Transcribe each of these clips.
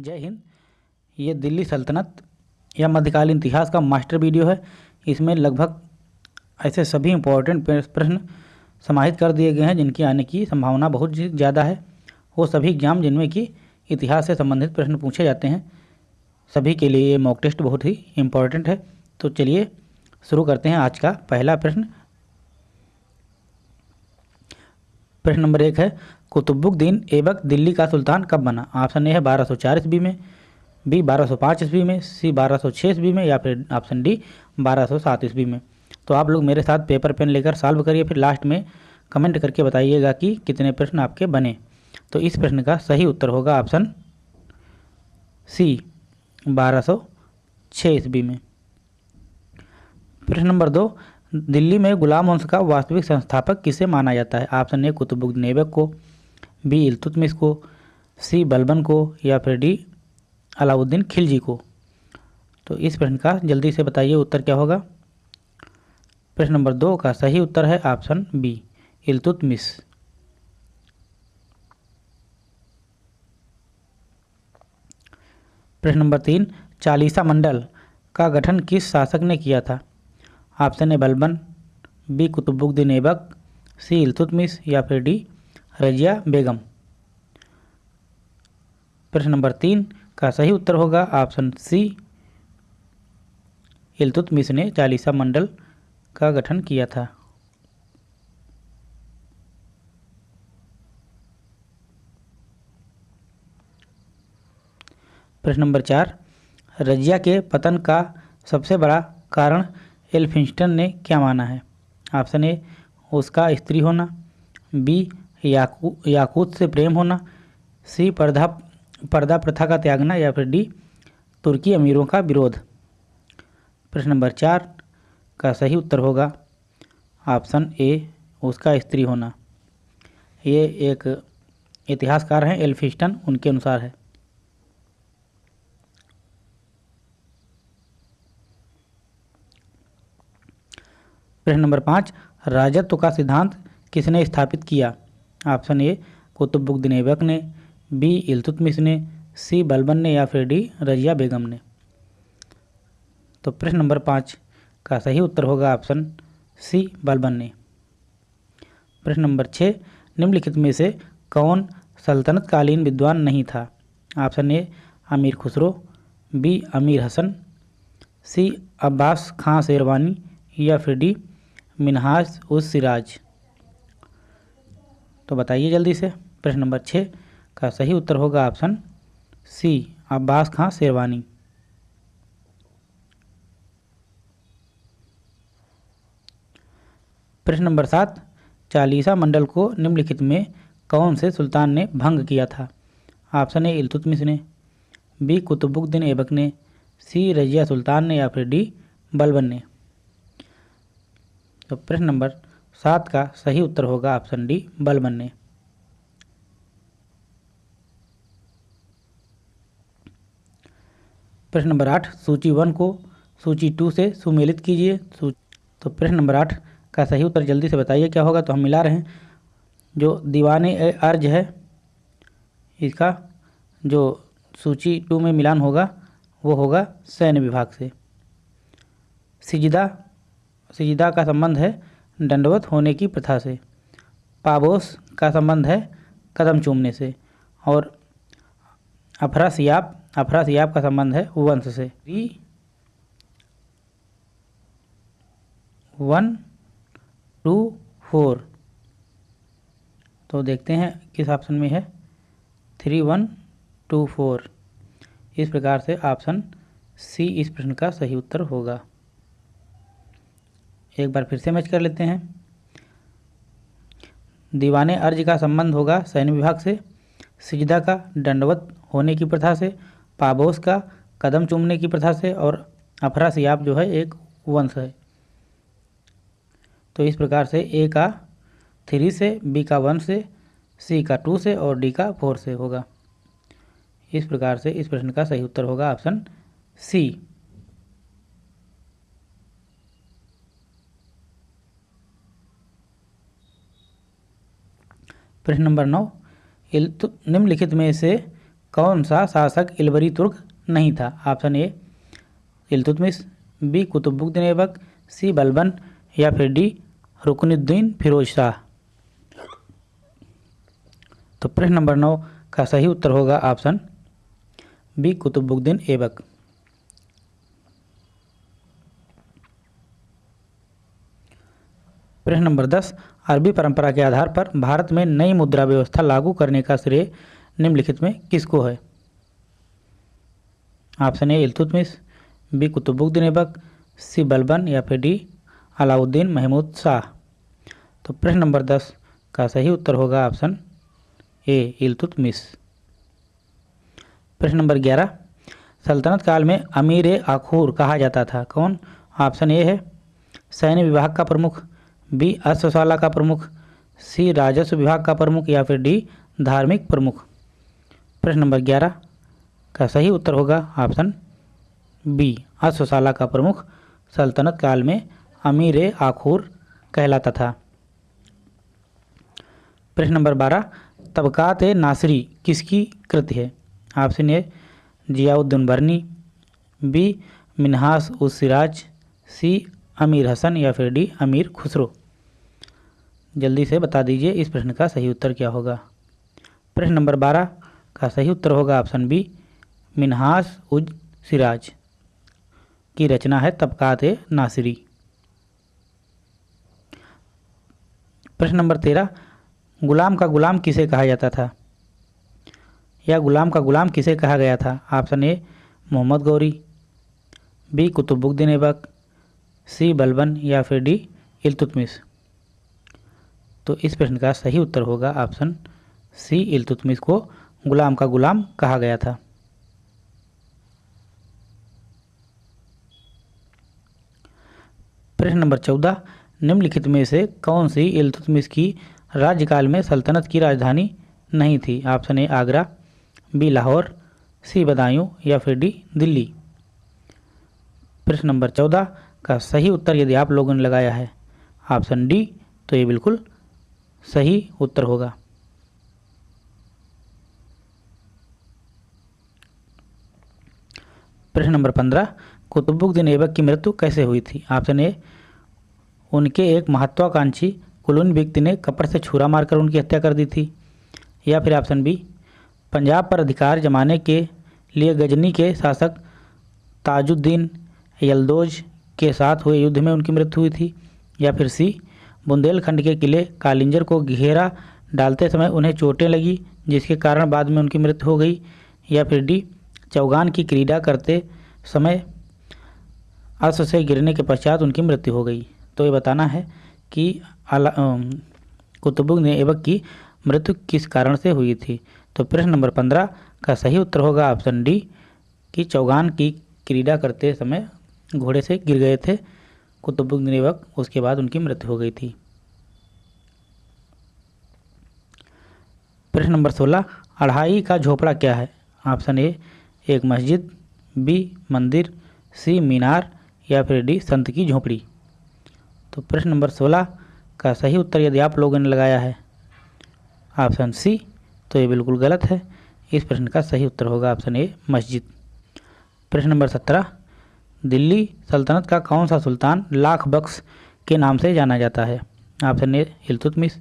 जय हिंद। ये दिल्ली सल्तनत या मध्यकालीन इतिहास का मास्टर वीडियो है। इसमें लगभग ऐसे सभी इम्पोर्टेंट प्रश्न समाहित कर दिए गए हैं, जिनकी आने की संभावना बहुत ज़्यादा है। वो सभी एग्ज़ाम जिनमें कि इतिहास से संबंधित प्रश्न पूछे जाते हैं। सभी के लिए ये मॉक टेस्ट बहुत ही इम्पोर्टेंट है। तो चलिए शुरू करते हैं आज का पहला प्रश्न। प्रश्न नंबर एक है कुतुबुद्दीन ऐबक दिल्ली का सुल्तान कब बना? ऑप्शन ए है बारह सौ चार ईस्वी में, बी बारह सौ पाँच ईस्वी में, सी बारह सौ छः ईस्वी में या फिर ऑप्शन डी बारह सौ सात ईस्वी में। तो आप लोग मेरे साथ पेपर पेन लेकर सॉल्व करिए, फिर लास्ट में कमेंट करके बताइएगा कि कितने प्रश्न आपके बने। तो इस प्रश्न का सही उत्तर होगा ऑप्शन सी बारह सौ छः ईस्वी में। प्रश्न नंबर दो, दिल्ली में गुलाम वंश का वास्तविक संस्थापक किसे माना जाता है? ऑप्शन ए कुतुबुद्दीन ऐबक को बी इल्तुतमिश को, सी बलबन को, या फिर डी अलाउद्दीन खिलजी को। तो इस प्रश्न का जल्दी से बताइए उत्तर क्या होगा? प्रश्न नंबर दो का सही उत्तर है ऑप्शन बी इल्तुतमिश प्रश्न नंबर तीन, चालीसा मंडल का गठन किस शासक ने किया था? Option A Balban, B Qutubuddin Aibak, C Iltutmish या फिर डी रजिया बेगम। प्रश्न नंबर तीन, का सही उत्तर होगा? ऑप्शन सी इल्तुतमिश ने चालीसा मंडल का गठन किया था। प्रश्न नंबर चार, रजिया के पतन का सबसे बड़ा कारण एल्फिंस्टन ने क्या माना है? ऑप्शन ए, उसका स्त्री होना। बी याकू, याकूत से प्रेम होना, सी पर्दा पर्दा प्रथा का त्यागना या फिर डी, तुर्की अमीरों का विरोध। प्रश्न नंबर चार, का सही उत्तर होगा? ऑप्शन ए, उसका स्त्री होना। ये एक इतिहासकार हैं, एल्फिस्टन, उनके अनुसार है। प्रश्न नंबर पाँच, राजत्व का सिद्धांत किसने स्थापित किया? ऑप्शन ए कुतुबुद्दीन ऐबक ने, बी इल्तुतमिश ने, सी बलबन ने या फिर डी रजिया बेगम ने। तो प्रश्न नंबर पाँच का सही उत्तर होगा ऑप्शन सी बलबन ने। प्रश्न नंबर छः, निम्नलिखित में से कौन सल्तनतकालीन विद्वान नहीं था? ऑप्शन ए अमीर खुसरो, बी अमीर हसन, सी अब्बास खां शेरवानी या फिर डी मिनहाज उस सिराज। तो बताइए जल्दी से। प्रश्न नंबर छः का सही उत्तर होगा ऑप्शन सी, अब्बास खां शेरवानी। प्रश्न नंबर सात, चालीसा मंडल को निम्नलिखित में कौन से सुल्तान ने भंग किया था? ऑप्शन ए, इलतुतमिश ने, बी, कुतुबुद्दीन ऐबक ने, सी, रजिया सुल्तान ने या फिर डी बलबन ने। तो प्रश्न नंबर सात का सही उत्तर होगा ऑप्शन डी बलबन ने प्रश्न नंबर आठ, सूची वन को सूची टू से सुमेलित कीजिए। तो प्रश्न नंबर आठ का सही उत्तर जल्दी से बताइए, क्या होगा? तो हम मिला रहे हैं जो दीवान अर्ज़ है, इसका जो सूची टू में मिलान होगा, वो होगा सैन्य विभाग से। सिजदा सिजदा का संबंध है दंडवत होने की प्रथा से। पाबोस का संबंध है कदम चूमने से और अफरा सियाब अफरा सियाब का संबंध है वंश से। One, two, four. तो देखते हैं किस ऑप्शन में है। Three, one, two, four. इस प्रकार से ऑप्शन सी इस प्रश्न का सही उत्तर होगा। एक बार फिर से मैच कर लेते हैं। दीवाने अर्ज़ का संबंध होगा सैन्य विभाग से। सिजदा का दंडवत होने की प्रथा से, पाबोस का कदम चूमने की प्रथा से और अफरा सियाब जो है एक वंश है। तो इस प्रकार से ए का थ्री से, बी का वन से, सी का टू से और डी का फोर से होगा। इस प्रकार से इस प्रश्न का सही उत्तर होगा ऑप्शन सी। प्रश्न नंबर नौ निम्नलिखित में से कौन सा शासक इलबरी तुर्क नहीं था? Option A, Iltutmish, B Qutubuddin Aibak C, Balban, या फिर डी, रुकनुद्दीन फिरोज शाह। तो प्रश्न नंबर नौ का सही उत्तर होगा ऑप्शन बी कुतुबुद्दीन ऐबक प्रश्न नंबर दस, अरबी परंपरा के आधार पर भारत में नई मुद्रा व्यवस्था लागू करने का श्रेय निम्नलिखित में किसको है? Option A, Iltutmish, B, Qutubuddin Aibak, C, Balban या फिर डी, अलाउद्दीन महमूद शाह। तो प्रश्न नंबर दस का सही उत्तर होगा ऑप्शन ए, इल्तुतमिश। प्रश्न नंबर ग्यारह, सल्तनत काल में अमीर आखूर कहा जाता था, कौन? ऑप्शन ए है, सैन्य विभाग का प्रमुख बी अश्वशाला का प्रमुख, सी, राजस्व विभाग का प्रमुख या फिर डी, धार्मिक प्रमुख। प्रश्न नंबर ग्यारह, का सही उत्तर होगा ऑप्शन बी अश्वशाला का प्रमुख, सल्तनत काल में अमीर आखूर कहलाता था। प्रश्न नंबर बारह, तबकात नासरी किसकी कृति है? Option A, Ziauddin Barani, B, Minhaj us Siraj, C, अमीर हसन या फिर डी, अमीर खुसरो। जल्दी से बता दीजिए इस प्रश्न का सही उत्तर क्या होगा। प्रश्न नंबर बारह का सही उत्तर होगा ऑप्शन बी, मिनहास उज सिराज। की रचना है तबकात नासिरी। प्रश्न नंबर तेरह, गुलाम का गुलाम किसे कहा जाता था? या गुलाम का गुलाम किसे कहा गया था? Option A, Mohammad Ghori. B, Qutubuddin Aibak. C, Balban या फिर डी, इल्तुतमिश। तो इस प्रश्न का सही उत्तर होगा ऑप्शन सी इल्तुतमिश को गुलाम का गुलाम कहा गया था। प्रश्न नंबर चौदह, निम्नलिखित में से कौन सी इल्तुतमिश की राज्यकाल में सल्तनत की राजधानी नहीं थी? Option A, Agra, B, Lahore, C, Badaun या फिर डी, दिल्ली। प्रश्न नंबर चौदह का सही उत्तर यदि आप लोगों ने लगाया है, ऑप्शन डी तो ये बिल्कुल सही उत्तर होगा। प्रश्न नंबर पंद्रह, कुतुबुद्दीन ऐबक की मृत्यु कैसे हुई थी? ऑप्शन ए, उनके एक महत्वाकांक्षी कुलून व्यक्ति ने कपड़ से छुरा मारकर उनकी हत्या कर दी थी। या फिर ऑप्शन बी, पंजाब पर अधिकार जमाने के लिए गजनी के शासक ताजुद्दीन यलदोज के साथ हुए युद्ध में उनकी मृत्यु हुई थी। या फिर सी बुंदेलखंड के किले कालिंजर को घेरा डालते समय उन्हें चोटें लगी, जिसके कारण बाद में उनकी मृत्यु हो गई। या फिर डी, चौगान की क्रीड़ा करते समय अश्व से गिरने के पश्चात उनकी मृत्यु हो गई। तो ये बताना है कि अला कुतुबुद्दीन ऐबक की मृत्यु किस कारण से हुई थी? तो प्रश्न नंबर पंद्रह का सही उत्तर होगा ऑप्शन डी, कि चौगान की क्रीड़ा करते समय घोड़े से गिर गए थे। कुतुबुद्दीन ऐबक उसके बाद उनकी मृत्यु हो गई थी। प्रश्न नंबर सोलह, अढ़ाई का झोपड़ा क्या है? ऑप्शन ए, एक मस्जिद, बी, मंदिर, सी, मीनार, या फिर डी, संत की झोपड़ी। तो प्रश्न नंबर सोलह का सही उत्तर यदि आप लोगों ने लगाया है, ऑप्शन सी तो ये बिल्कुल गलत है। इस प्रश्न का सही उत्तर होगा ऑप्शन ए, मस्जिद। प्रश्न नंबर सत्रह दिल्ली सल्तनत का कौन सा सुल्तान लाख बख्श के नाम से जाना जाता है? Option A, Iltutmish,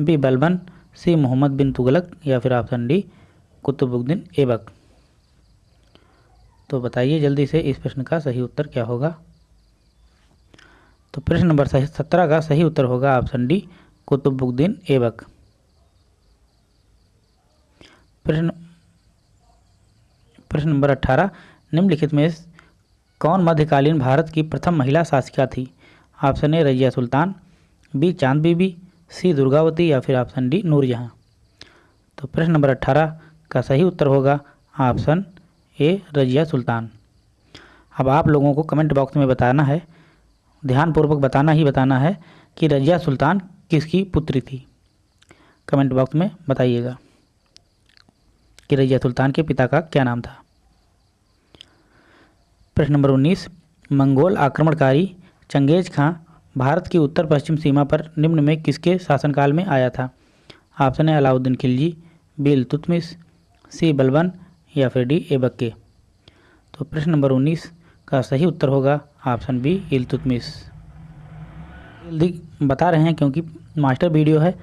B, Balban, C, Mohammad bin Tughlaq या फिर ऑप्शन डी, कुतुबुद्दीन ऐबक। तो बताइए जल्दी से इस प्रश्न का सही उत्तर क्या होगा? तो प्रश्न नंबर सही, सत्रह का सही उत्तर होगा ऑप्शन डी, कुतुबुद्दीन ऐबक। प्रश्न प्रश्न नंबर अट्ठारह निम्नलिखित में कौन मध्यकालीन भारत की प्रथम महिला शासिका थी? Option A Razia Sultan, B, Chand Bibi, C, Durgavati या फिर ऑप्शन डी, नूरजहाँ। तो प्रश्न नंबर अट्ठारह का सही उत्तर होगा ऑप्शन ए रजिया सुल्तान। अब आप लोगों को कमेंट बॉक्स में बताना है, ध्यानपूर्वक बताना ही बताना है कि रजिया सुल्तान किसकी पुत्री थी। कमेंट बॉक्स में बताइएगा कि रजिया सुल्तान के पिता का क्या नाम था। प्रश्न नंबर उन्नीस, मंगोल आक्रमणकारी चंगेज खां भारत की उत्तर पश्चिम सीमा पर निम्न में किसके शासनकाल में आया था? ऑप्शन है अलाउद्दीन खिलजी बी इल्तुतमिश सी बलबन या फिर डी ऐबक के तो प्रश्न नंबर उन्नीस का सही उत्तर होगा ऑप्शन बी इल्तुतमिश जल्दी बता रहे हैं क्योंकि मास्टर वीडियो है,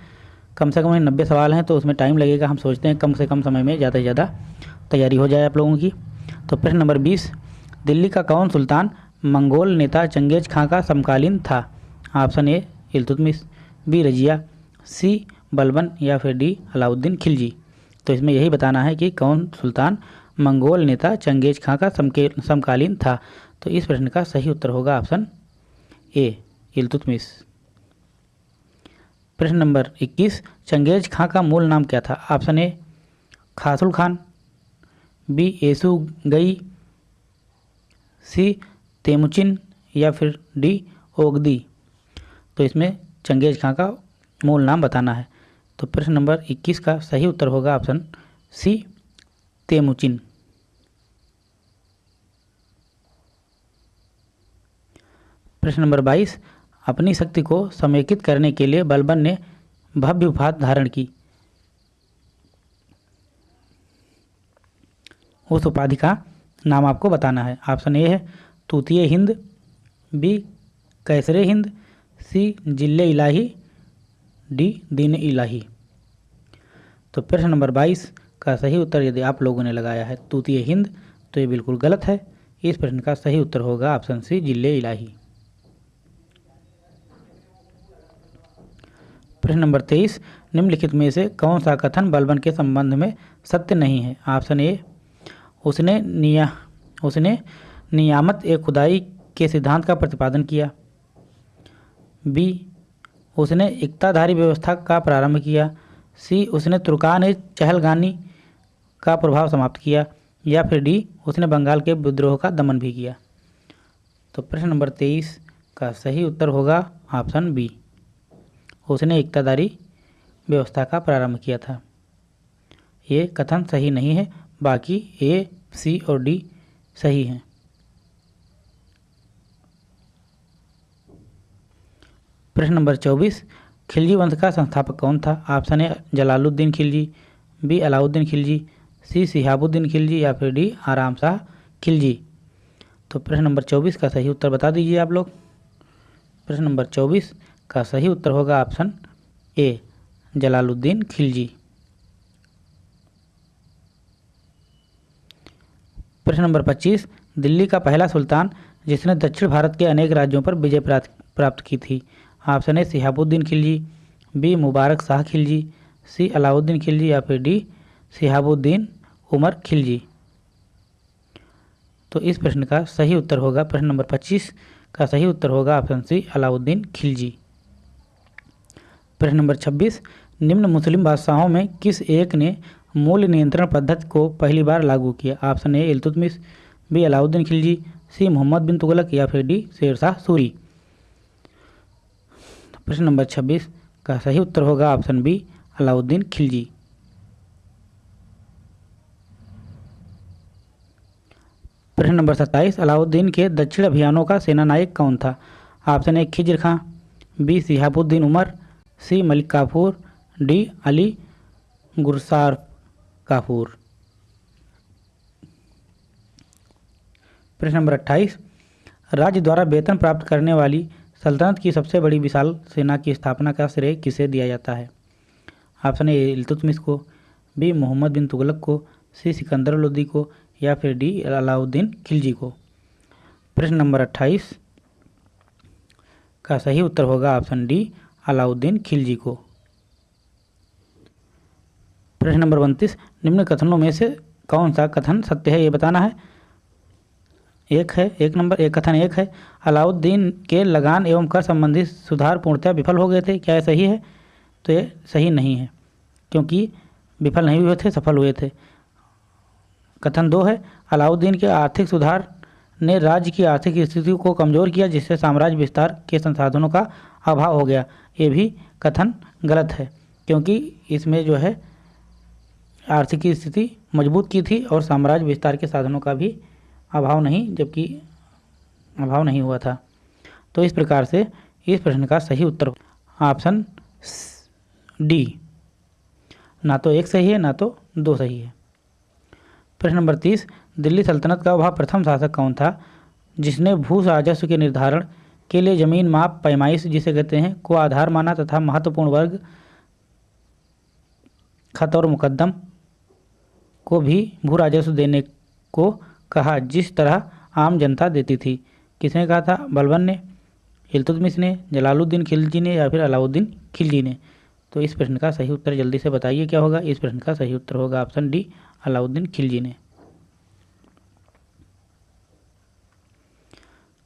कम से कम नब्बे सवाल हैं तो उसमें टाइम लगेगा, हम सोचते हैं कम से कम समय में ज़्यादा से ज़्यादा तैयारी हो जाए आप लोगों की। तो प्रश्न नंबर बीस दिल्ली का कौन सुल्तान? मंगोल नेता चंगेज खां का समकालीन था। Option A, Iltutmish, B, Razia, C, Balban या फिर डी, अलाउद्दीन खिलजी। तो इसमें यही बताना है कि कौन सुल्तान? मंगोल नेता चंगेज खां का समकालीन था। तो इस प्रश्न का सही उत्तर होगा ऑप्शन ए, इल्तुतमिश। प्रश्न नंबर 21 चंगेज खां का मूल नाम क्या था? Option A, खासुल Khan, B, Yesugei C, Temujin या फिर डी, ओगदी। तो इसमें चंगेज खां का मूल नाम बताना है। तो प्रश्न नंबर 21 का सही उत्तर होगा ऑप्शन सी, तेमुचिन। प्रश्न नंबर 22 अपनी शक्ति को समेकित करने के लिए बलबन ने भव्य उपाध धारण की। उस उपाधि का नाम आपको बताना है। ऑप्शन ए है Tuti Hind, B Kaisare Hind, C Zille Ilahi, D दीन इलाही। तो प्रश्न नंबर 22 का सही उत्तर यदि आप लोगों ने लगाया है तूतीय हिंद तो ये बिल्कुल गलत है। इस प्रश्न का सही उत्तर होगा ऑप्शन सी ज़िले इलाही। प्रश्न नंबर तेईस, निम्नलिखित में से कौन सा कथन बलबन के संबंध में सत्य नहीं है? ऑप्शन ए उसने निया, उसने नियामत ए खुदाई के सिद्धांत का प्रतिपादन किया। बी, उसने इकताधारी व्यवस्था का प्रारंभ किया। सी, उसने तुर्कान चहलगानी का प्रभाव समाप्त किया या फिर डी, उसने बंगाल के विद्रोह का दमन भी किया। तो प्रश्न नंबर तेईस का सही उत्तर होगा ऑप्शन बी। उसने इकतादारी व्यवस्था का प्रारंभ किया था। ये कथन सही नहीं है बाकी ए सी और डी सही हैं। प्रश्न नंबर चौबीस, खिलजी वंश का संस्थापक कौन था? Option A, Jalaluddin Khilji, B, Alauddin Khilji, C, Shihabuddin Khilji या फिर डी, आराम शाह खिलजी। तो प्रश्न नंबर चौबीस का सही उत्तर बता दीजिए आप लोग। प्रश्न नंबर चौबीस का सही उत्तर होगा ऑप्शन ए, जलालुद्दीन खिलजी। प्रश्न नंबर 25 दिल्ली का पहला सुल्तान जिसने दक्षिण भारत के अनेक राज्यों पर विजय प्राप्त की थी। Option A, Shihabuddin Khilji, B, Mubarak Shah Khilji, C, Alauddin Khilji या फिर डी, सिहाबुद्दीन उमर खिलजी। तो इस प्रश्न का सही उत्तर होगा, प्रश्न नंबर 25 का सही उत्तर होगा ऑप्शन सी, अलाउद्दीन खिलजी। प्रश्न नंबर 26 निम्न मुस्लिम बादशाहों में किस एक ने मूल्य नियंत्रण पद्धति को पहली बार लागू किया। Option A, Iltutmish, B, Alauddin Khilji, C, Mohammad bin Tughlaq, या फिर डी शेरशाह सूरी। प्रश्न नंबर 26 का सही उत्तर होगा ऑप्शन बी, अलाउद्दीन खिलजी। प्रश्न नंबर सत्ताईस, अलाउद्दीन के दक्षिण अभियानों का सेनानायक कौन था? Option A, Khizr Khan, B, Shihabuddin Umar, C, Malik Kafur, D, Ali Gursar Kafur. प्रश्न नंबर अट्ठाईस। राज्य द्वारा वेतन प्राप्त करने वाली सल्तनत की सबसे बड़ी विशाल सेना की स्थापना का श्रेय किसे दिया जाता है? ऑप्शन ए इलतुतमिस को, बी, मोहम्मद बिन तुगलक को, सी, सिकंदर लोदी को, या फिर डी, अलाउद्दीन खिलजी को। प्रश्न नंबर अट्ठाईस का सही उत्तर होगा ऑप्शन डी, अलाउद्दीन खिलजी को। प्रश्न नंबर उनतीस, निम्न कथनों में से कौन सा कथन सत्य है, ये बताना है। एक है, एक नंबर, एक कथन एक है। अलाउद्दीन के लगान एवं कर संबंधी सुधार पूर्णतः विफल हो गए थे, क्या ये सही है? तो ये सही नहीं है, क्योंकि विफल नहीं हुए थे, सफल हुए थे। कथन दो है, अलाउद्दीन के आर्थिक सुधार ने राज्य की आर्थिक स्थिति को कमज़ोर किया, जिससे साम्राज्य विस्तार के संसाधनों का अभाव हो गया। ये भी कथन गलत है, क्योंकि इसमें जो है आर्थिक स्थिति मज़बूत की थी और साम्राज्य विस्तार के साधनों का भी अभाव नहीं, जबकि अभाव नहीं हुआ था। तो इस प्रकार से इस प्रश्न का सही उत्तर ऑप्शन डी। ना तो एक सही है, ना तो दो सही है। प्रश्न नंबर तीस, दिल्ली सल्तनत का वह प्रथम शासक कौन था, जिसने भू राजस्व के निर्धारण के लिए ज़मीन माप पैमाइश, जिसे कहते हैं, को आधार माना तथा महत्वपूर्ण वर्ग, खत और मुकदम को भी भू राजस्व देने को कहा, जिस तरह आम जनता देती थी। किसने कहा था? बलबन ने, इल्तुतमिश ने, जलालुद्दीन खिलजी ने या फिर अलाउद्दीन खिलजी ने? तो इस प्रश्न का सही उत्तर जल्दी से बताइए, क्या होगा? इस प्रश्न का सही उत्तर होगा ऑप्शन डी, अलाउद्दीन खिलजी ने।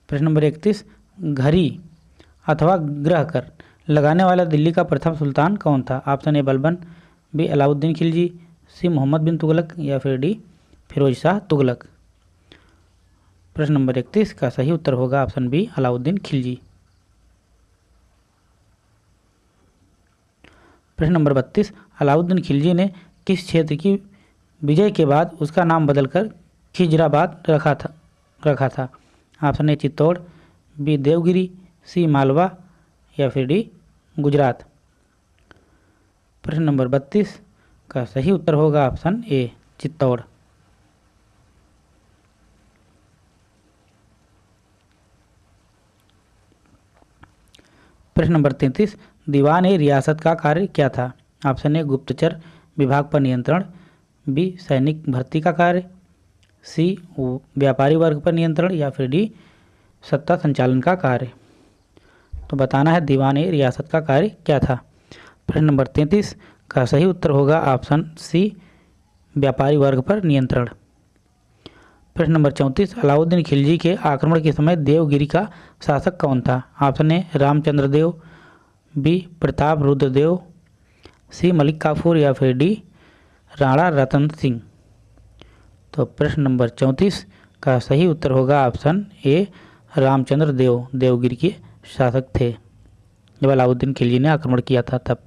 प्रश्न नंबर इकतीस, घरी अथवा ग्रह कर लगाने वाला दिल्ली का प्रथम सुल्तान कौन था? Option A Balban B, Alauddin Khilji C Mohammad bin Tughlaq या फिर डी फिरोज शाह तुगलक। प्रश्न नंबर इकतीस का सही उत्तर होगा ऑप्शन बी अलाउद्दीन खिलजी। प्रश्न नंबर बत्तीस, अलाउद्दीन खिलजी ने किस क्षेत्र की विजय के बाद उसका नाम बदलकर खिजराबाद रखा था रखा था? Option A Chittor, B Devagiri, C Malwa या फिर डी गुजरात। प्रश्न नंबर बत्तीस का सही उत्तर होगा ऑप्शन ए, चित्तौड़। प्रश्न नंबर तैंतीस, दीवान ए रियासत का कार्य क्या था? ऑप्शन ए, गुप्तचर विभाग पर नियंत्रण। बी, सैनिक भर्ती का कार्य। सी व्यापारी वर्ग पर नियंत्रण। या फिर डी, सत्ता संचालन का कार्य। तो बताना है दीवान ए रियासत का कार्य क्या था? प्रश्न नंबर तैंतीस का सही उत्तर होगा ऑप्शन सी, व्यापारी वर्ग पर नियंत्रण। प्रश्न नंबर चौंतीस, अलाउद्दीन खिलजी के आक्रमण के समय देवगिरी का शासक कौन था? Option A Ramachandra Dev B, Pratap Rudradev, C, Malik Kafur या फिर डी, राणा रतन सिंह। तो प्रश्न नंबर चौंतीस का सही उत्तर होगा ऑप्शन ए रामचंद्र देव देवगिरी के शासक थे। जब अलाउद्दीन खिलजी ने आक्रमण किया था तब।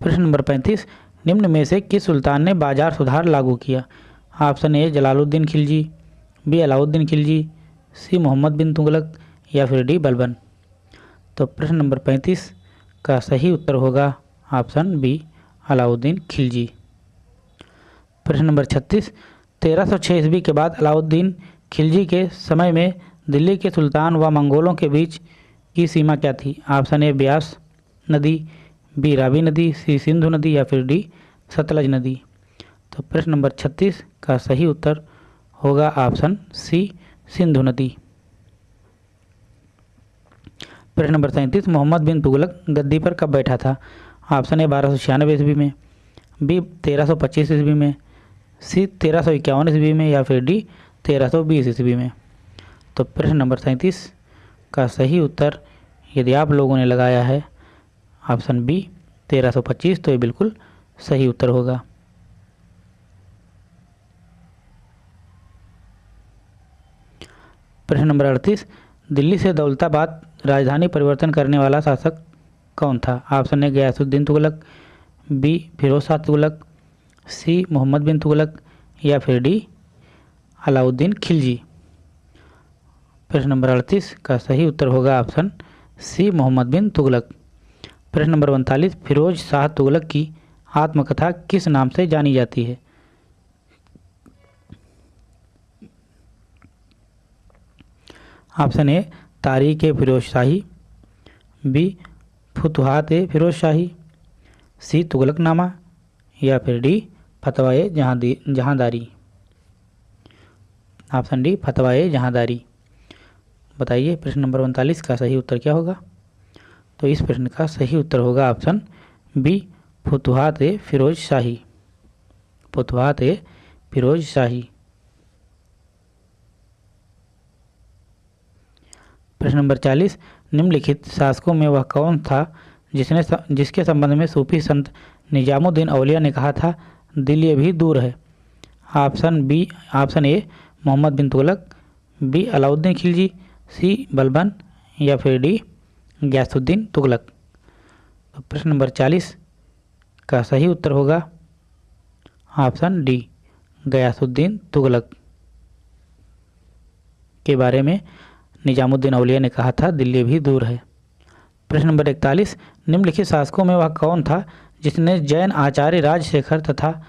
प्रश्न नंबर पैंतीस, निम्न में से किस सुल्तान ने बाज़ार सुधार लागू किया? Option A, Jalaluddin Khilji, B, Alauddin Khilji, C, Mohammad bin Tughlaq या फिर डी, बलबन। तो प्रश्न नंबर पैंतीस का सही उत्तर होगा ऑप्शन बी, अलाउद्दीन खिलजी। प्रश्न नंबर छत्तीस, तेरह सौ छः ईस्वी के बाद अलाउद्दीन खिलजी के समय में दिल्ली के सुल्तान व मंगोलों के बीच की सीमा क्या थी? ऑप्शन ए, ब्यास नदी बी रावी नदी, सी सिंधु नदी या फिर डी सतलज नदी। तो प्रश्न नंबर छत्तीस का सही उत्तर होगा ऑप्शन सी, सिंधु नदी। प्रश्न नंबर सैंतीस, मोहम्मद बिन तुगलक गद्दी पर कब बैठा था? ऑप्शन ए, बारह सौ छियानवे ईस्वी में, बी, तेरह सौ पच्चीस ईस्वी में, सी, तेरह सौ इक्यावन ईस्वी में या फिर डी, तेरह सौ बीस ईस्वी में। तो प्रश्न नंबर सैंतीस का सही उत्तर यदि आप लोगों ने लगाया है ऑप्शन बी, तेरह सौ पच्चीस तो ये बिल्कुल सही उत्तर होगा। प्रश्न नंबर अड़तीस, दिल्ली से दौलताबाद राजधानी परिवर्तन करने वाला शासक कौन था? Option A, Ghiyasuddin Tughlaq, B Firoz Shah Tughlaq, C, Mohammad bin Tughlaq, या फिर डी, अलाउद्दीन खिलजी। प्रश्न नंबर अड़तीस का सही उत्तर होगा ऑप्शन सी, मोहम्मद बिन तुगलक। प्रश्न नंबर उनतालीस, फिरोज शाह तुगलक की आत्मकथा किस नाम से जानी जाती है? Option A, Tarikh e, Firoz Shahi. B, Futuhat e, Firoz Shahi. C, Tughlaqnama. या फिर डी, फतवा ए जहाँ जहांदारी। ऑप्शन डी, फतवा ए, जहांदारी। बताइए प्रश्न नंबर उनतालीस का सही उत्तर क्या होगा? तो इस प्रश्न का सही उत्तर होगा ऑप्शन बी, फुतुहात ए फिरोज शाही। फुतुहात ए फिरोज शाही। प्रश्न नंबर चालीस, निम्नलिखित शासकों में वह कौन था जिसने जिसके संबंध में सूफी संत निजामुद्दीन औलिया ने कहा था, दिल ये भी दूर है। Option B, option A, Mohammad bin Tughlaq, B, Alauddin Khilji, C, Balban या फिर डी गयासुद्दीन तुगलक। तो प्रश्न नंबर चालीस, का सही उत्तर होगा? Option D, Ghiyasuddin Tughlaq. के बारे में निजामुद्दीन अवलिया ने कहा था, दिल्ली भी दूर है। प्रश्न नंबर इकतालीस, निम्नलिखित शासकों में वह कौन था, जिसने जैन आचार्य राजशेखर तथा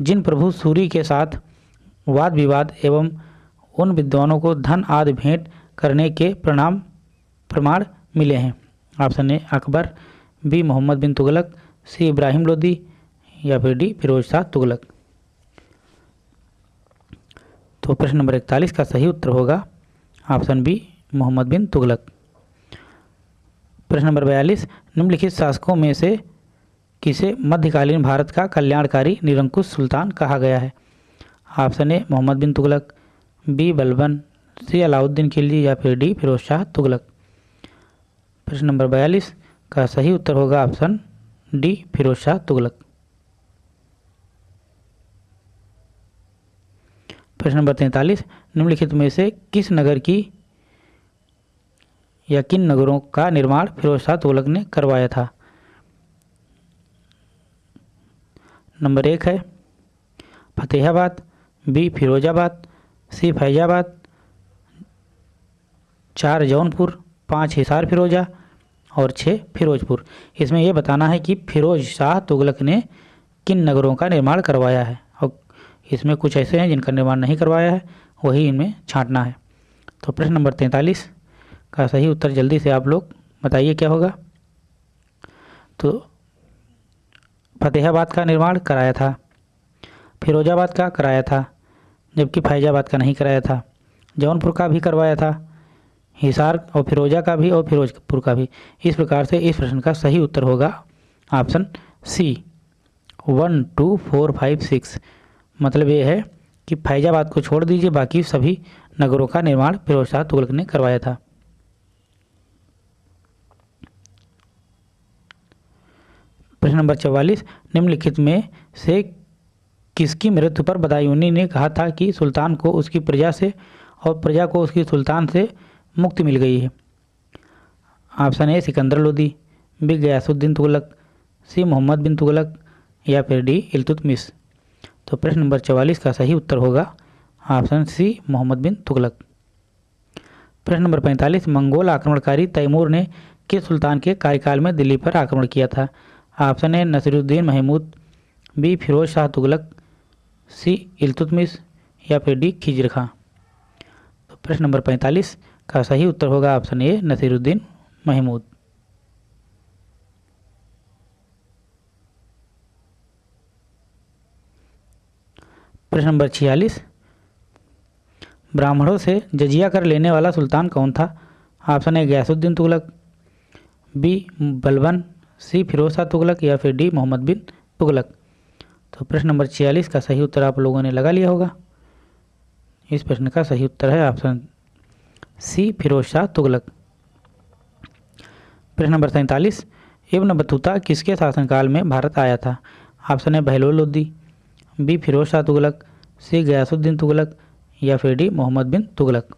जिन प्रभु सूरी के साथ वाद विवाद एवं उन विद्वानों को धन आदि भेंट करने के प्रणाम, प्रमाण मिले हैं। Option A Akbar, B Muhammad bin Tughlaq, C Ibrahim Lodi या फिर डी फिरोज शाह तुगलक। तो प्रश्न नंबर इकतालीस का सही उत्तर होगा ऑप्शन बी मोहम्मद बिन तुगलक। प्रश्न नंबर बयालीस, निम्नलिखित शासकों में से किसे मध्यकालीन भारत का कल्याणकारी निरंकुश सुल्तान कहा गया है? Option A Muhammad bin Tughlaq, B Balban, C Alauddin Khilji या फिर डी फिरोज शाह तुगलक। प्रश्न नंबर बयालीस का सही उत्तर होगा ऑप्शन डी, फिरोज शाह तुगलक। प्रश्न नंबर तैंतालीस, निम्नलिखित में से किस नगर की या किन नगरों का निर्माण फिरोज शाह तुगलक ने करवाया था? नंबर एक है फतेहाबाद, बी फिरोजाबाद, सी फैजाबाद, चार जौनपुर, पाँच हिसार फिरोजा और छः फिरोजपुर। इसमें यह बताना है कि फिरोज शाह तुगलक ने किन नगरों का निर्माण करवाया है? और इसमें कुछ ऐसे हैं जिनका निर्माण नहीं करवाया है, वही इनमें छांटना है। तो प्रश्न नंबर तैंतालीस का सही उत्तर जल्दी से आप लोग बताइए क्या होगा? तो फतेहाबाद का निर्माण कराया था, फिरोजाबाद का कराया था, जबकि फैजाबाद का नहीं कराया था। जौनपुर का भी करवाया था हिसार और फिरोजा का भी और फिरोजपुर का भी। इस प्रकार से इस प्रश्न का सही उत्तर होगा। Option C one, two, four, five, six. मतलब ये है कि फैजाबाद को छोड़ दीजिए, बाकी सभी नगरों का निर्माण फिरोज शाह तुगलक ने करवाया था। प्रश्न नंबर चौवालीस, निम्नलिखित में से किसकी मृत्यु पर बदायूनी ने कहा था कि सुल्तान को उसकी प्रजा से और प्रजा को उसकी सुल्तान से मुक्ति मिल गई है। Option A Sikandar Lodi B Ghiyasuddin Tughlaq, C Muhammad bin Tughlaq, या फिर डी इल्तुतमिश तो प्रश्न नंबर चवालीस का सही उत्तर होगा ऑप्शन सी मोहम्मद बिन तुगलक। प्रश्न नंबर पैंतालीस, मंगोल आक्रमणकारी तैमूर ने किस सुल्तान के कार्यकाल में दिल्ली पर आक्रमण किया था? Option A Nasiruddin Mahmud, B Firoz Shah Tughlaq, C Iltutmish या फिर डी खिजर खां तो प्रश्न नंबर पैंतालीस का सही उत्तर होगा ऑप्शन ए, नसीरुद्दीन महमूद। प्रश्न नंबर छियालीस, ब्राह्मणों से जजिया कर लेने वाला सुल्तान कौन था? Option A, Ghiyasuddin Tughlaq, B, Balban, C Shah Tughlaq या फिर डी, मोहम्मद बिन तुगलक। तो प्रश्न नंबर छियालीस का सही उत्तर आप लोगों ने लगा लिया होगा। इस प्रश्न का सही उत्तर है ऑप्शन सी फिरोज शाह तुगलक। प्रश्न नंबर सैंतालीस, इब्न बतूता किसके शासनकाल में भारत आया था? ऑप्शन है बहलोल लोदी बी फिरोज शाह तुगलक, सी, गयासुद्दीन तुगलक, या फिर डी, मोहम्मद बिन तुगलक।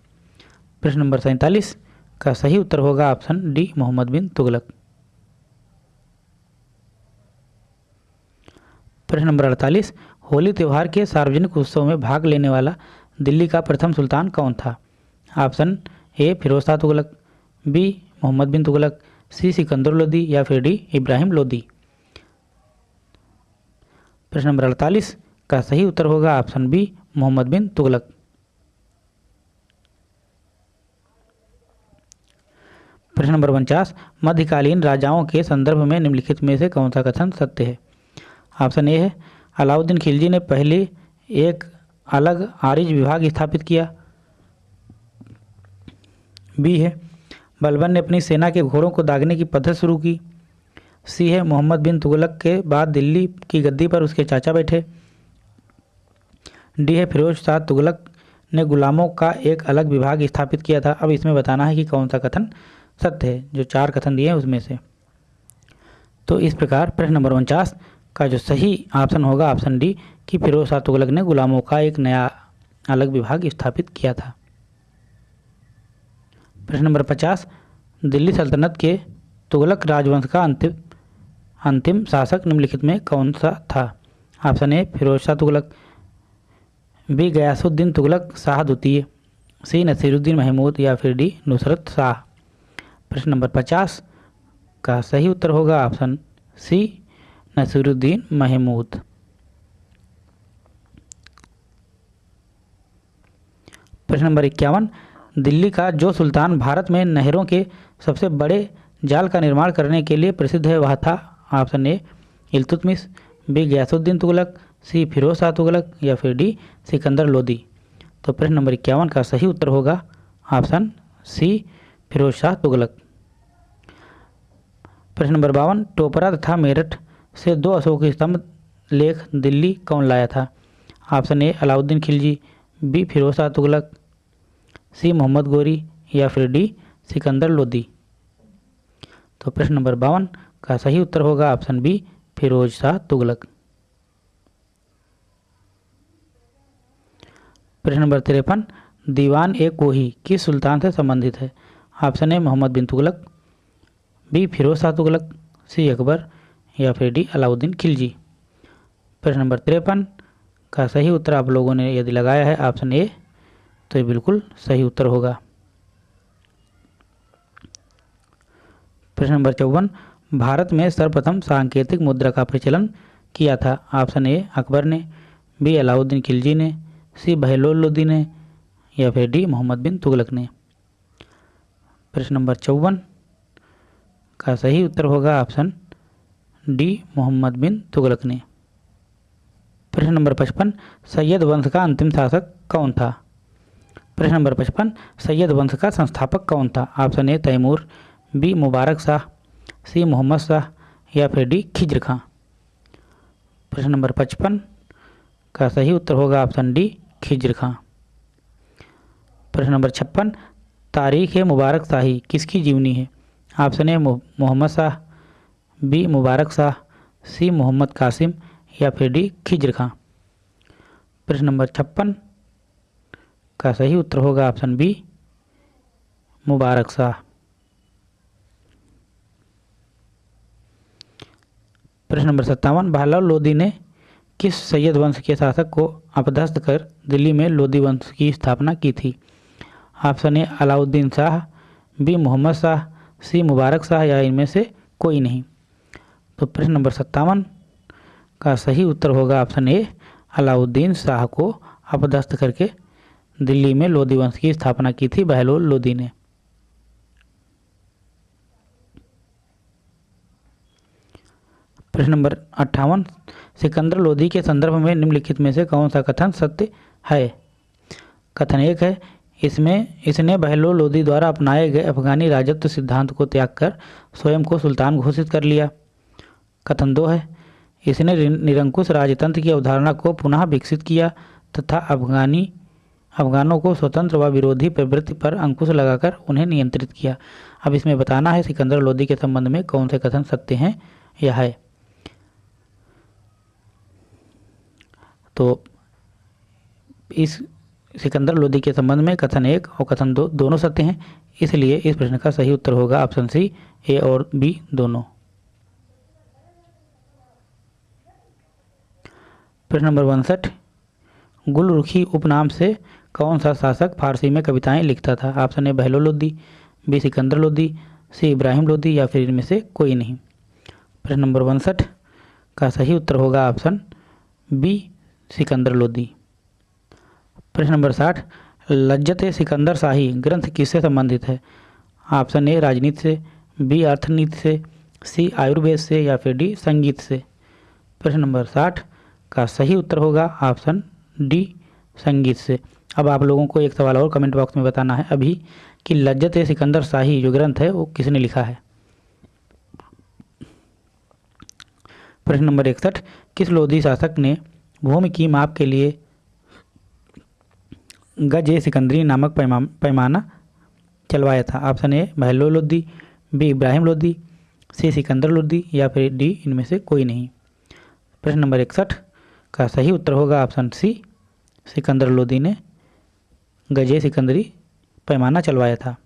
प्रश्न नंबर सैंतालीस, का सही उत्तर होगा ऑप्शन डी, मोहम्मद बिन तुगलक। प्रश्न नंबर अड़तालीस, होली त्यौहार के सार्वजनिक उत्सव में भाग लेने वाला दिल्ली का प्रथम सुल्तान कौन था? Option A Firoz Shah Tughlaq, B Muhammad bin Tughlaq, C Sikandar Lodi या फिर डी इब्राहिम लोदी प्रश्न नंबर अड़तालीस, का सही उत्तर होगा ऑप्शन बी मोहम्मद बिन तुगलक। प्रश्न नंबर उनचास, मध्यकालीन राजाओं के संदर्भ में निम्नलिखित में से कौन सा कथन सत्य है? ऑप्शन ए है, अलाउद्दीन खिलजी ने पहले एक अलग आरिज विभाग स्थापित किया। बी है। बलबन ने अपनी सेना के घोड़ों को दागने की पद्धति शुरू की। सी है, मोहम्मद बिन तुगलक के बाद दिल्ली की गद्दी पर उसके चाचा बैठे। डी है, फिरोज शाह तुगलक ने गुलामों का एक अलग विभाग स्थापित किया था। अब इसमें बताना है कि कौन सा कथन सत्य है, जो चार कथन दिए हैं उसमें से। तो इस प्रकार प्रश्न नंबर उनचास का जो सही ऑप्शन होगा, ऑप्शन डी, कि फिरोज शाह तुगलक ने गुलामों का एक नया अलग विभाग स्थापित किया था। प्रश्न नंबर पचास, दिल्ली सल्तनत के तुगलक राजवंश का अंतिम अंतिम शासक निम्नलिखित में कौन सा था? Option A, Firoz Shah Tughlaq, B, Ghiyasuddin Tughlaq, Shah द्वितीय, सी, नसीरुद्दीन महमूद या फिर डी, नुसरत शाह। प्रश्न नंबर पचास का सही उत्तर होगा ऑप्शन सी, नसीरुद्दीन महमूद। प्रश्न नंबर इक्यावन दिल्ली का, जो सुल्तान भारत में नहरों के सबसे बड़े जाल का निर्माण करने के लिए प्रसिद्ध है, वह था option A, Iltutmish, B, Ghiyasuddin Tughlaq, C, Firoz Shah Tughlaq या फिर डी, सिकंदर लोदी। तो प्रश्न नंबर इक्यावन का सही उत्तर होगा ऑप्शन सी, फिरोज शाह तुगलक। प्रश्न नंबर बावन, टोपरा तथा मेरठ से दो अशोक स्तंभ लेख दिल्ली कौन लाया था? Option A, Alauddin Khilji, B, Firoz Shah Tughlaq C Muhammad Ghori या फिर डी सिकंदर लोदी तो प्रश्न नंबर बावन, का सही उत्तर होगा ऑप्शन बी, फिरोज शाह तुगलक। प्रश्न नंबर तिरपन, दीवान ए कोही किस सुल्तान से संबंधित है? Option A, Muhammad bin Tughlaq, B, Firoz Shah Tughlaq, C, Akbar, या फिर डी, अलाउद्दीन खिलजी। प्रश्न नंबर तिरपन, का सही उत्तर आप लोगों ने यदि लगाया है, ऑप्शन ए तो ये बिल्कुल सही उत्तर होगा। प्रश्न नंबर चौवन, भारत में सर्वप्रथम सांकेतिक मुद्रा का प्रचलन किया था। ऑप्शन ए, अकबर ने, बी, अलाउद्दीन खिलजी ने, सी, बहलोलुद्दीन ने, या फिर डी, मोहम्मद बिन तुगलक ने। प्रश्न नंबर चौवन का सही उत्तर होगा ऑप्शन डी, मोहम्मद बिन तुगलक ने। प्रश्न नंबर पचपन, सैयद वंश का अंतिम शासक कौन था? प्रश्न नंबर पचपन, सैयद वंश का संस्थापक कौन था? Option A, Timur, B, Mubarak Shah, C, Muhammad Shah, या फिर डी, खिज्र खां। प्रश्न नंबर पचपन का सही उत्तर होगा ऑप्शन डी, खिज्र खां। प्रश्न नंबर छप्पन, तारीख ए मुबारक शाही, किसकी जीवनी है? Option A Muhammad Shah, B, Mubarak Shah, C, Muhammad Qasim, या फिर डी, खिज्र खां। प्रश्न नंबर छप्पन का सही उत्तर होगा ऑप्शन बी, मुबारक शाह प्रश्न नंबर सत्तावन, भालाल लोदी ने किस सैयद वंश के शासक को अपदस्थ कर दिल्ली में लोदी वंश की स्थापना की थी? Option A, Alauddin Shah, B, Muhammad Shah, C, Mubarak Shah, या इनमें से कोई नहीं। तो प्रश्न नंबर सत्तावन का सही उत्तर होगा ऑप्शन ए, अलाउद्दीन शाह को अपदस्थ करके दिल्ली में लोधी वंश की स्थापना की थी, बहलोल लोधी ने। प्रश्न नंबर अट्ठावन, सिकंदर लोदी के संदर्भ में निम्नलिखित में से कौन सा कथन सत्य है? कथन एक है, इसमें, इसने बहलोल लोधी द्वारा अपनाए गए अफगानी राजत्व सिद्धांत को त्याग कर स्वयं को सुल्तान घोषित कर लिया। कथन दो है, इसने निरंकुश राजतंत्र की अवधारणा को पुनः विकसित किया तथा अफगानी अफगानों को स्वतंत्र व विरोधी प्रवृत्ति पर अंकुश लगाकर उन्हें नियंत्रित किया। अब इसमें बताना है सिकंदर लोधी के संबंध में कौन से कथन सत्य हैं या है। तो इस सिकंदर लोदी के संबंध में कथन एक और कथन दो, दोनों सत्य हैं, इसलिए इस प्रश्न का सही उत्तर होगा ऑप्शन सी, ए और बी दोनों। प्रश्न नंबर उनसठ, गुलरुखी उपनाम से कौन सा शासक फारसी में कविताएँ लिखता था? Option A Bahlol Lodi B Sikandar Lodi C Ibrahim Lodi या फिर इनमें से कोई नहीं। प्रश्न नंबर उनसठ का सही उत्तर होगा ऑप्शन बी सिकंदर लोदी प्रश्न नंबर साठ, लज्जत सिकंदर शाही ग्रंथ किससे संबंधित है? ऑप्शन ए राजनीति से। बी अर्थनीति से। सी आयुर्वेद से या फिर डी संगीत से। प्रश्न नंबर साठ का सही उत्तर होगा ऑप्शन डी संगीत से। अब आप लोगों को एक सवाल और कमेंट बॉक्स में बताना है। अभी कि लज्जत सिकंदर शाही जो ग्रंथ है, वो किसने लिखा है? प्रश्न नंबर इकसठ। किस लोधी शासक ने भूमि की माप के लिए गज ए सिकंदरी नामक पैमा पैमाना चलवाया था? Option A Bahlol Lodhi, B, Ibrahim Lodhi, C, Sikandar Lodhi या फिर डी, इनमें से कोई नहीं। प्रश्न नंबर इकसठ। का सही उत्तर होगा ऑप्शन सी, सिकंदर लोधी ने गजे सिकंदरी पैमाना चलवाया था।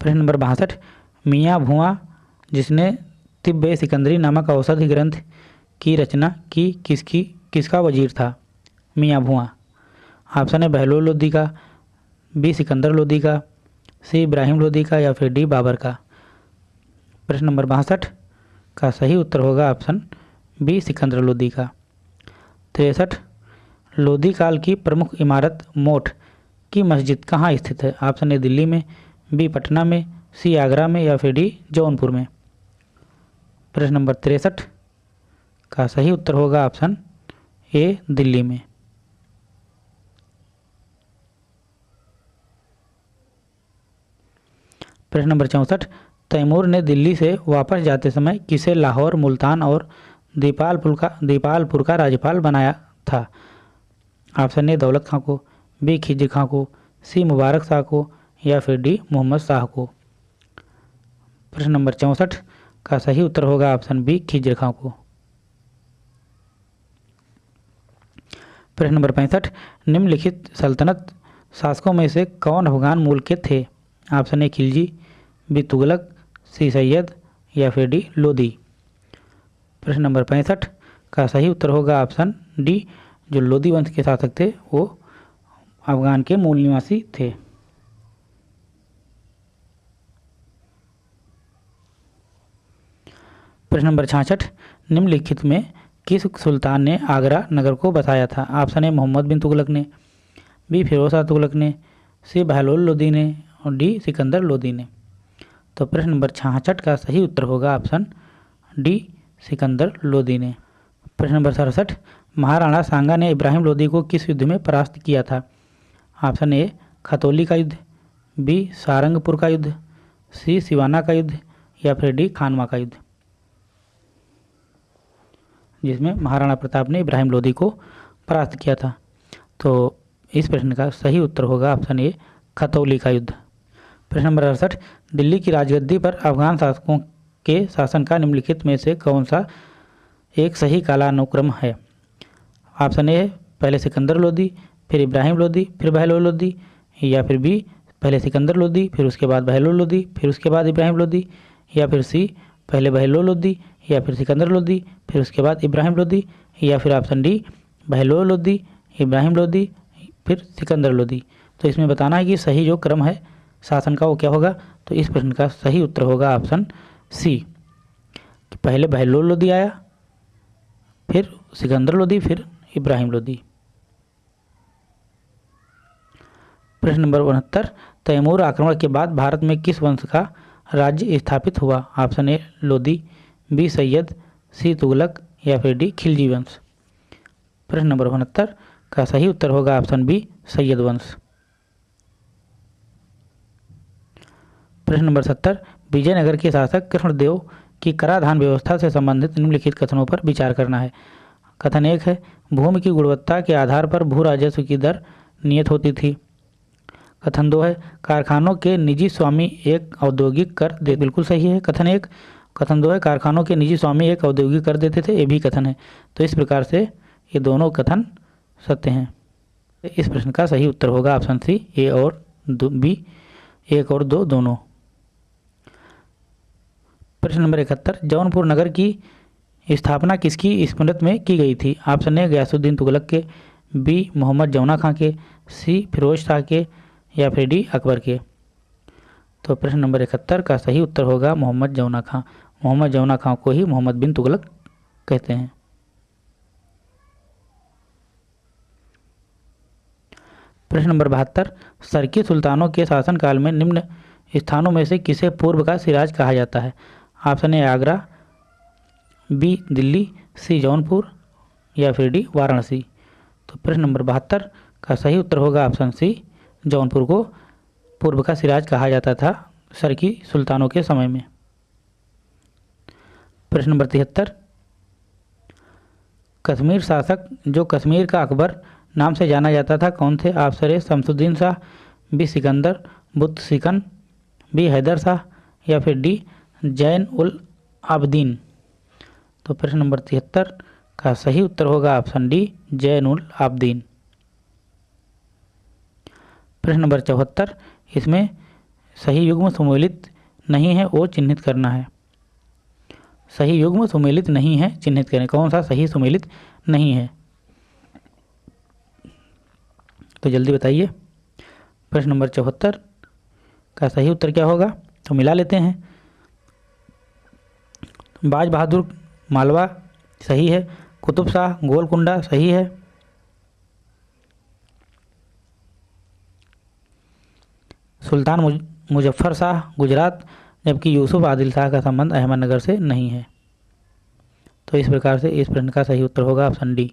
प्रश्न नंबर बासठ, मियाँ भुआ, जिसने तिब्बे सिकंदरी नामक औषधि ग्रंथ की रचना की, किसकी, किसका वज़ीर था? मियाँ भुआ। ऑप्शन है बहलोल लोधी का, बी सिकंदर लोधी का, सी इब्राहिम लोधी का या फिर डी बाबर का। प्रश्न नंबर बासठ का सही उत्तर होगा ऑप्शन बी सिकंदर लोधी का। तिरसठ लोधी काल की प्रमुख इमारत मोठ की मस्जिद कहाँ स्थित है? ऑप्शन ए, दिल्ली में, बी, पटना में, सी, आगरा में या फिर डी, जौनपुर में। प्रश्न नंबर तिरसठ का सही उत्तर होगा ऑप्शन ए, दिल्ली में। प्रश्न नंबर चौंसठ, तैमूर ने दिल्ली से वापस जाते समय किसे लाहौर, मुल्तान और दीपालपुर का दीपालपुर का राज्यपाल बनाया था? ऑप्शन ए दौलत खां को, बी खिजी खां को, सी मुबारक शाह को, या फिर डी मोहम्मद शाह को। प्रश्न नंबर चौंसठ का सही उत्तर होगा ऑप्शन बी खिजर खां को। प्रश्न नंबर पैंसठ, निम्नलिखित सल्तनत शासकों में से कौन अफगान मूल के थे? Option A Khilji, B Tughlaq, C Sayyid, या फिर डी लोधी। प्रश्न नंबर पैंसठ का सही उत्तर होगा ऑप्शन डी जो लोधी वंश के शासक थे, वो अफगान के मूल निवासी थे। प्रश्न नंबर छाछठ, निम्नलिखित में किस सुल्तान ने आगरा नगर को बसाया था? ऑप्शन ए, मोहम्मद बिन तुगलक ने, बी, फिरोज शाह तुगलक ने, सी, बहलोल लोदी ने और डी, सिकंदर लोदी ने। तो प्रश्न नंबर छाछठ का सही उत्तर होगा ऑप्शन डी, सिकंदर लोदी ने। प्रश्न नंबर सड़सठ महाराणा सांगा ने इब्राहिम लोदी को किस युद्ध में परास्त किया था? ऑप्शन ए, खतौली का युद्ध, बी, सारंगपुर का युद्ध, सी, सिवाना का युद्ध, या फिर डी, खानवा का युद्ध। जिसमें महाराणा प्रताप ने इब्राहिम लोदी को परास्त किया था। तो इस प्रश्न का सही उत्तर होगा ऑप्शन ए, खतौली का युद्ध। प्रश्न नंबर अड़सठ, दिल्ली की राजगद्दी पर अफगान शासकों के शासन का निम्नलिखित में से कौन सा एक सही कालानुक्रम है? ऑप्शन ए, पहले सिकंदर लोदी फिर इब्राहिम लोदी फिर बहलोल लोदी या फिर बी, पहले सिकंदर लोदी फिर उसके बाद बहलोल लोदी फिर उसके बाद इब्राहिम लोदी या फिर सी, पहले बहलोल लोदी या फिर सिकंदर लोदी फिर उसके बाद इब्राहिम लोदी या फिर ऑप्शन डी बहलोल लोदी इब्राहिम लोदी फिर सिकंदर लोदी तो इसमें बताना है कि सही जो क्रम है, शासन का वो क्या होगा? तो इस प्रश्न का सही उत्तर होगा ऑप्शन सी। पहले बहलोल लोदी आया, फिर सिकंदर लोदी फिर इब्राहिम लोदी। प्रश्न नंबर उनहत्तर, तैमूर आक्रमण के बाद भारत में किस वंश का राज्य स्थापित हुआ? Option A, Lodi, B, Sayyid, C, Tughlaq, या फिर डी, खिलजी वंश। प्रश्न नंबर उनहत्तर, का सही उत्तर होगा ऑप्शन बी, सैयद वंश। प्रश्न नंबर सत्तर, विजयनगर के शासक कृष्णदेव की कराधान व्यवस्था से संबंधित निम्नलिखित कथनों पर विचार करना है। कथन एक है, भूमि की गुणवत्ता के आधार पर भू राजस्व की दर नियत होती थी। कथन दो है, कारखानों के निजी स्वामी एक औद्योगिक कर दे, बिल्कुल सही है। कथन एक, कथन दो है, कारखानों के निजी स्वामी एक औद्योगिक कर देते थे, ये भी कथन है। तो इस प्रकार से ये दोनों कथन सत्य हैं। इस प्रश्न का सही उत्तर होगा ऑप्शन सी, ए और बी, एक और दो दोनों। प्रश्न नंबर इकहत्तर, जौनपुर नगर की स्थापना किसकी स्मृत में की गई थी? ऑप्शन ए, गयासुद्दीन तुगलक के, बी, मोहम्मद जौना खां के, सी, फिरोज शाह के या फिर डी, अकबर के। तो प्रश्न नंबर इकहत्तर का सही उत्तर होगा मोहम्मद जौना खां। मोहम्मद जौना खां को ही मोहम्मद बिन तुगलक कहते हैं। प्रश्न नंबर बहत्तर, सरकी सुल्तानों के शासनकाल में निम्न स्थानों में से किसे पूर्व का सिराज कहा जाता है? Option A, Agra B, Delhi, C, Jaunpur, या फिर डी, वाराणसी। तो प्रश्न नंबर बहत्तर का सही उत्तर होगा ऑप्शन सी, जौनपुर को पूर्व का सिराज कहा जाता था सर की सुल्तानों के समय में। प्रश्न नंबर तिहत्तर, कश्मीर शासक, जो कश्मीर का अकबर नाम से जाना जाता था, कौन थे? Option A, Shamsuddin Shah, B, Sikandar, Buddha सिकन, बी, हैदर शाह, या फिर डी, जैन उल आबदीन तो प्रश्न नंबर तिहत्तर का सही उत्तर होगा ऑप्शन डी, जैन उल आबदीन। प्रश्न नंबर चौहत्तर, इसमें सही युग्म सुमेलित नहीं है वो चिन्हित करना है। सही युग्म सुमेलित नहीं है, चिन्हित करें, कौन सा सही सुमेलित नहीं है? तो जल्दी बताइए। प्रश्न नंबर चौहत्तर का सही उत्तर क्या होगा? तो मिला लेते हैं। बाज बहादुर मालवा, सही है। कुतुब शाह, गोलकुंडा, सही है। सुल्तान मुजफ्फर शाह, गुजरात, जबकि यूसुफ आदिल शाह का संबंध अहमदनगर से नहीं है। तो इस प्रकार से इस प्रश्न का सही उत्तर होगा ऑप्शन डी।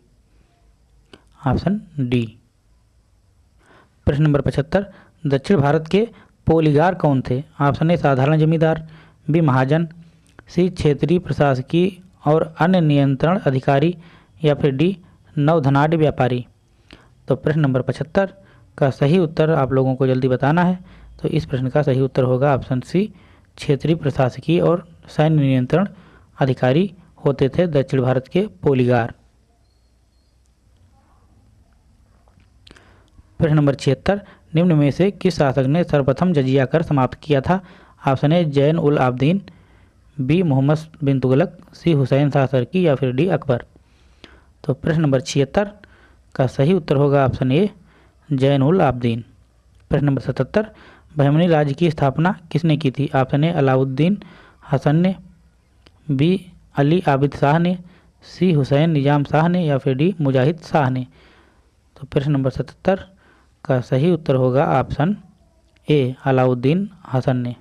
Option D. प्रश्न नंबर पचहत्तर, दक्षिण भारत के पोलीगार कौन थे? ऑप्शन ए, साधारण जमींदार, बी, महाजन, सी, क्षेत्रीय प्रशासकीय और अन्य नियंत्रण अधिकारी या फिर डी नवधनाढ़ व्यापारी। तो प्रश्न नंबर पचहत्तर, का सही उत्तर आप लोगों को जल्दी बताना है। तो इस प्रश्न का सही उत्तर होगा ऑप्शन सी, क्षेत्रीय प्रशासकीय और सैन्य नियंत्रण अधिकारी होते थे दक्षिण भारत के पोलीगार। प्रश्न नंबर छिहत्तर, निम्न में से किस शासक ने सर्वप्रथम जजिया कर समाप्त किया था? Option A, Zain ul Abidin B Muhammad bin Tughlaq, C Hussain Shah Sharqi या फिर डी अकबर। तो प्रश्न नंबर छिहत्तर का सही उत्तर होगा ऑप्शन ए जैन उल आबदीन। प्रश्न नंबर सतहत्तर, बहमनी राज्य की स्थापना किसने की थी? ऑप्शन ए, अलाउद्दीन हसन ने, बी, अली आबिद शाह ने, सी, हुसैन निज़ाम शाह ने या फिर डी, मुजाहिद शाह ने। तो प्रश्न नंबर सतहत्तर का सही उत्तर होगा ऑप्शन ए, अलाउद्दीन हसन ने।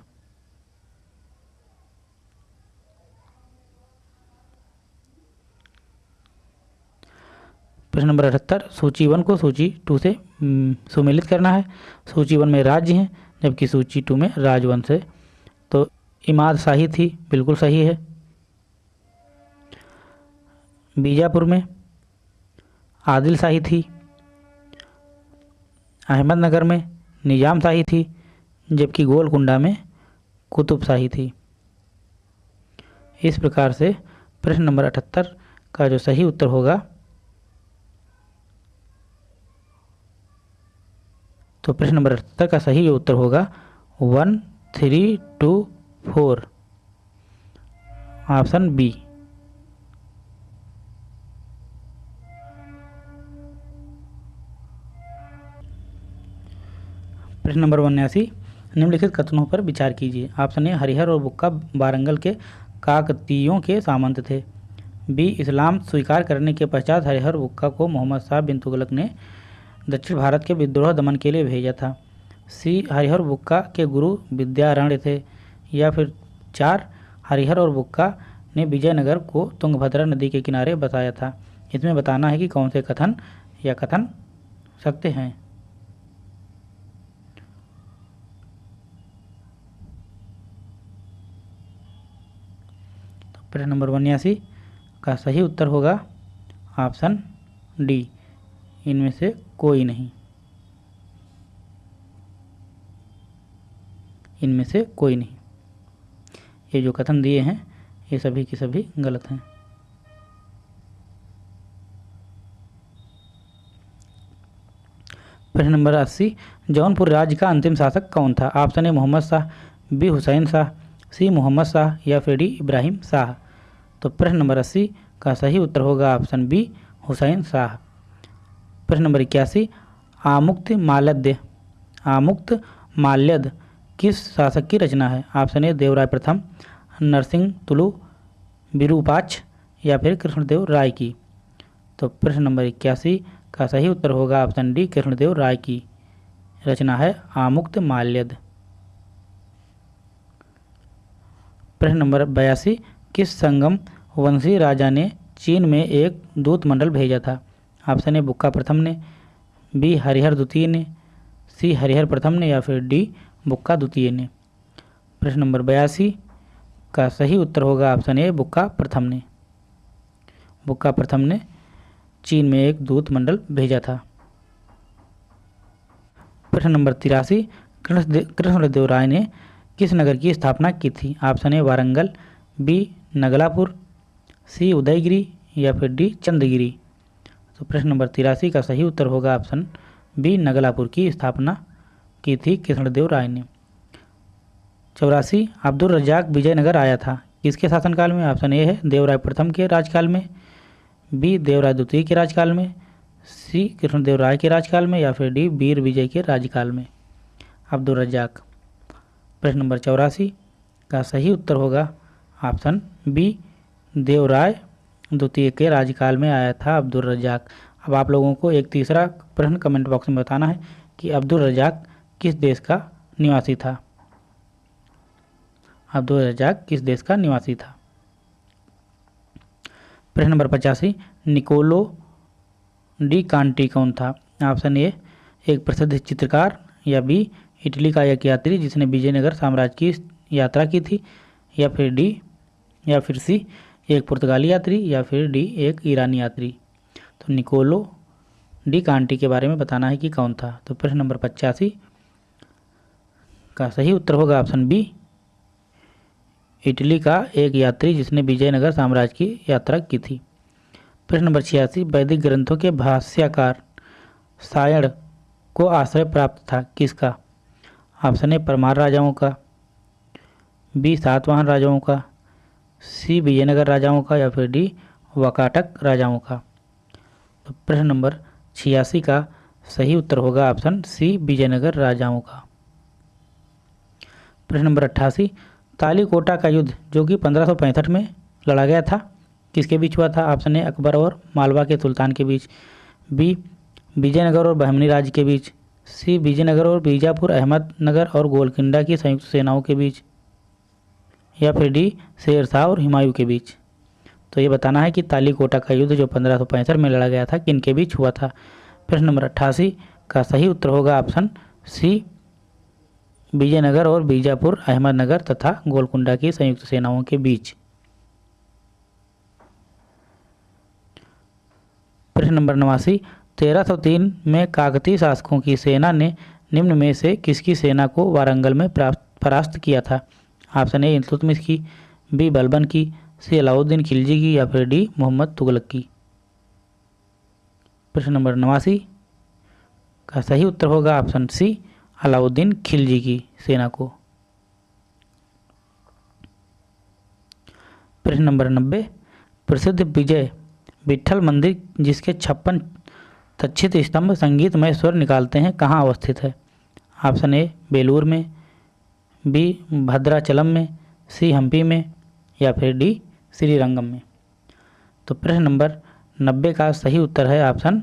प्रश्न नंबर अठहत्तर, सूची वन को सूची टू से सुमेलित करना है। सूची वन में राज्य हैं, जबकि सूची टू में राजवंश है। तो इमाद शाही थी, बिल्कुल सही है। बीजापुर में आदिल शाही थी। अहमदनगर में निज़ाम शाही थी, जबकि गोलकुंडा में कुतुब शाही थी। इस प्रकार से प्रश्न नंबर अठहत्तर का जो सही उत्तर होगा तो प्रश्न नंबर अठहत्तर का सही उत्तर होगा one, three, two, four. Option B. प्रश्न नंबर उन्यासी। निम्नलिखित कथनों पर विचार कीजिए। ऑप्शन ए, हरिहर और बुक्का बारंगल के काकतीयों के सामंत थे। बी, इस्लाम स्वीकार करने के पश्चात हरिहर बुक्का को मोहम्मद शाह बिन तुगलक ने दक्षिण भारत के विद्रोह दमन के लिए भेजा था। सी. हरिहर बुक्का के गुरु विद्यारण्य थे, या फिर चार हरिहर और बुक्का ने विजयनगर को तुंगभद्रा नदी के किनारे बताया था। इसमें बताना है कि कौन से कथन या कथन सकते हैं। प्रश्न नंबर उन्यासी का सही उत्तर होगा, ऑप्शन डी। इनमें से कोई नहीं। इनमें से कोई नहीं। ये जो कथन दिए हैं, ये सभी के सभी गलत हैं। प्रश्न नंबर अस्सी, जौनपुर राज्य का अंतिम शासक कौन था? Option A, Muhammad Shah, B, Hussain Shah, C, Muhammad Shah, या फिर डी, इब्राहिम शाह। तो प्रश्न नंबर अस्सी का सही उत्तर होगा ऑप्शन बी, हुसैन शाह। प्रश्न नंबर इक्यासी, आमुक्त माल्यद आमुक्त माल्यद किस शासक की रचना है? ऑप्शन ए, देवराय प्रथम, नरसिंह तुलु विरूपाक्ष या फिर कृष्णदेव राय की। तो प्रश्न नंबर इक्यासी का सही उत्तर होगा ऑप्शन डी, कृष्णदेव राय की। रचना है आमुक्त माल्यद प्रश्न नंबर बयासी, किस संगम वंशी राजा ने चीन में एक दूत मंडल भेजा था? ऑप्शन ए बुक्का प्रथम ने, बी हरिहर द्वितीय ने, सी हरिहर प्रथम ने या फिर डी बुक्का द्वितीय ने। प्रश्न नंबर बयासी, का सही उत्तर होगा ऑप्शन ए बुक्का प्रथम ने। बुक्का प्रथम ने चीन में एक दूत मंडल भेजा था। प्रश्न नंबर तिरासी कृष्णदेव राय ने किस नगर की स्थापना की थी? Option A Warangal, B Nagalapur, C Udayagiri या फिर डी चंदगिरी। तो प्रश्न नंबर तिरासी का सही उत्तर होगा ऑप्शन बी, नगलापुर की स्थापना की थी कृष्णदेव राय ने। चौरासी, अब्दुल रजाक विजयनगर आया था। किसके शासनकाल में? ऑप्शन ए है, देवराय प्रथम के राजकाल में, बी, देवराय द्वितीय के राजकाल में, सी कृष्णदेव राय के राजकाल में या फिर डी, वीर विजय के राजकाल में। अब्दुल रजाक प्रश्न नंबर चौरासी का सही उत्तर होगा ऑप्शन बी, देवराय द्वितीय के राज्यकाल में आया था अब्दुल रजाक अब आप लोगों को एक तीसरा प्रश्न कमेंट बॉक्स में बताना है कि अब्दुल रजाक किस देश का निवासी था? अब्दुल रजाक किस देश का निवासी था? प्रश्न नंबर पचासी, निकोलो डी कांटी कौन था? ऑप्शन ए, एक प्रसिद्ध चित्रकार, या बी, इटली का एक यात्री जिसने विजयनगर साम्राज्य की यात्रा की थी, या फिर डी, या फिर सी एक पुर्तगाली यात्री या फिर डी एक ईरानी यात्री। तो निकोलो डी कांटी के बारे में बताना है कि कौन था। तो प्रश्न नंबर पचासी का सही उत्तर होगा ऑप्शन बी, इटली का एक यात्री जिसने विजयनगर साम्राज्य की यात्रा की थी। प्रश्न नंबर छियासी, वैदिक ग्रंथों के भाष्यकार सायण को आश्रय प्राप्त था किसका? ऑप्शन ए, परमार राजाओं का, बी, सातवाहन राजाओं का सी विजयनगर राजाओं का या फिर डी वकाटक राजाओं का। तो प्रश्न नंबर छियासी का सही उत्तर होगा ऑप्शन सी विजयनगर राजाओं का। प्रश्न नंबर अट्ठासी, तालीकोटा का युद्ध जो कि 1565 में लड़ा गया था, किसके बीच हुआ था? ऑप्शन ए, अकबर और मालवा के सुल्तान के बीच, बी, विजयनगर और बहमनी राज्य के बीच, सी, विजयनगर और बीजापुर, अहमदनगर और गोलकिंडा की संयुक्त सेनाओं के बीच या फिर डी, शेर शाह और हुमायूं के बीच। तो ये बताना है कि तालीकोटा का युद्ध जो पंद्रह में लड़ा गया था, किन के बीच हुआ था? प्रश्न नंबर अट्ठासी, का सही उत्तर होगा ऑप्शन सी, विजयनगर और बीजापुर, अहमदनगर तथा गोलकुंडा की संयुक्त सेनाओं के बीच। प्रश्न नंबर नवासी, तेरह सौ तीन में काकतीय शासकों की सेना ने निम्न में से किसकी सेना को वारंगल में परास्त किया था? ऑप्शन ए इल्तुतमिश की बी बलबन की, सी अलाउद्दीन खिलजी की या फिर डी मोहम्मद तुगलक की। प्रश्न नंबर नवासी, का सही उत्तर होगा ऑप्शन सी, अलाउद्दीन खिलजी की सेना को। प्रश्न नंबर नब्बे, प्रसिद्ध विजय विठल मंदिर जिसके छप्पन तच्छित स्तंभ संगीतमय स्वर निकालते हैं, कहाँ अवस्थित है? ऑप्शन ए, बेलूर में बी भद्राचलम में, सी हम्पी में, या फिर डी श्रीरंगम में। तो प्रश्न नंबर नब्बे का सही उत्तर है ऑप्शन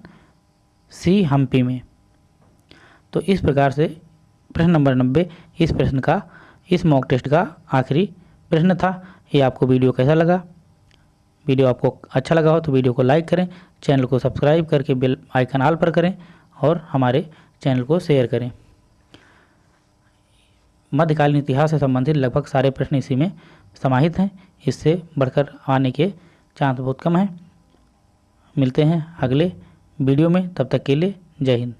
सी हम्पी में। तो इस प्रकार से प्रश्न नंबर नब्बे इस प्रश्न का, इस मॉक टेस्ट का आखिरी प्रश्न था। ये आपको वीडियो कैसा लगा? वीडियो आपको अच्छा लगा हो तो वीडियो को लाइक करें, चैनल को सब्सक्राइब करके बेल आइकन आल पर करें और हमारे चैनल को शेयर करें। मध्यकालीन इतिहास से संबंधित लगभग सारे प्रश्न इसी में समाहित हैं। इससे बढ़कर आने के चांस बहुत कम हैं। मिलते हैं अगले वीडियो में। तब तक के लिए जय हिंद।